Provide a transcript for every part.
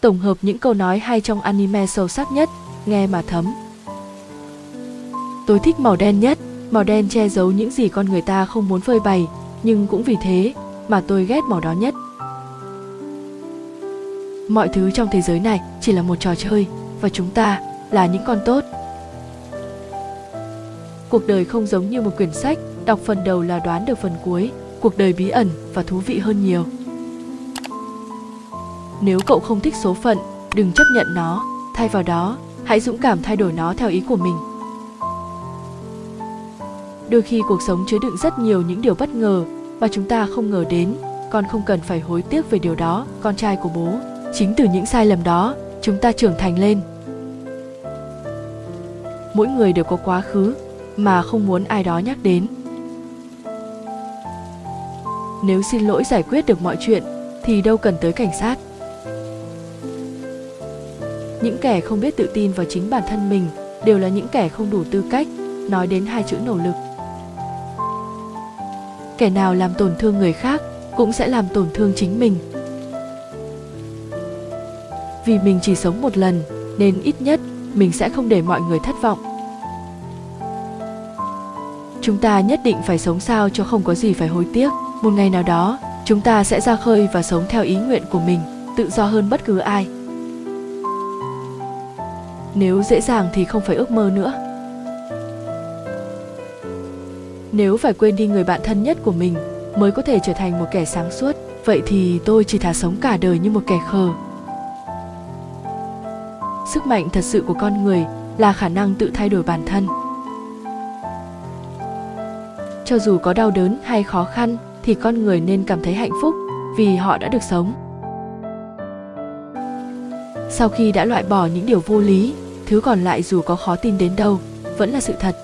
tổng hợp những câu nói hay trong anime sâu sắc nhất, nghe mà thấm. Tôi thích màu đen nhất, màu đen che giấu những gì con người ta không muốn phơi bày, nhưng cũng vì thế mà tôi ghét màu đó nhất. Mọi thứ trong thế giới này chỉ là một trò chơi và chúng ta là những con tốt. Cuộc đời không giống như một quyển sách, đọc phần đầu là đoán được phần cuối, cuộc đời bí ẩn và thú vị hơn nhiều. Nếu cậu không thích số phận, đừng chấp nhận nó, thay vào đó, hãy dũng cảm thay đổi nó theo ý của mình. Đôi khi cuộc sống chứa đựng rất nhiều những điều bất ngờ mà chúng ta không ngờ đến, con không cần phải hối tiếc về điều đó, con trai của bố. Chính từ những sai lầm đó, chúng ta trưởng thành lên. Mỗi người đều có quá khứ mà không muốn ai đó nhắc đến. Nếu xin lỗi giải quyết được mọi chuyện thì đâu cần tới cảnh sát. Những kẻ không biết tự tin vào chính bản thân mình đều là những kẻ không đủ tư cách nói đến hai chữ nỗ lực. Kẻ nào làm tổn thương người khác cũng sẽ làm tổn thương chính mình. Vì mình chỉ sống một lần nên ít nhất mình sẽ không để mọi người thất vọng. Chúng ta nhất định phải sống sao cho không có gì phải hối tiếc. Một ngày nào đó, chúng ta sẽ ra khơi và sống theo ý nguyện của mình, tự do hơn bất cứ ai. Nếu dễ dàng thì không phải ước mơ nữa. Nếu phải quên đi người bạn thân nhất của mình mới có thể trở thành một kẻ sáng suốt, vậy thì tôi chỉ thà sống cả đời như một kẻ khờ. Sức mạnh thật sự của con người là khả năng tự thay đổi bản thân. Cho dù có đau đớn hay khó khăn thì con người nên cảm thấy hạnh phúc vì họ đã được sống. Sau khi đã loại bỏ những điều vô lý, thứ còn lại dù có khó tin đến đâu vẫn là sự thật.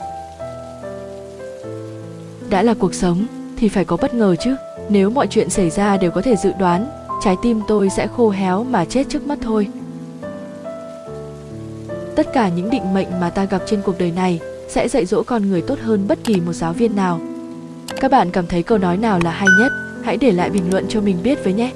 Đã là cuộc sống thì phải có bất ngờ chứ. Nếu mọi chuyện xảy ra đều có thể dự đoán, trái tim tôi sẽ khô héo mà chết trước mắt thôi. Tất cả những định mệnh mà ta gặp trên cuộc đời này sẽ dạy dỗ con người tốt hơn bất kỳ một giáo viên nào. Các bạn cảm thấy câu nói nào là hay nhất? Hãy để lại bình luận cho mình biết với nhé.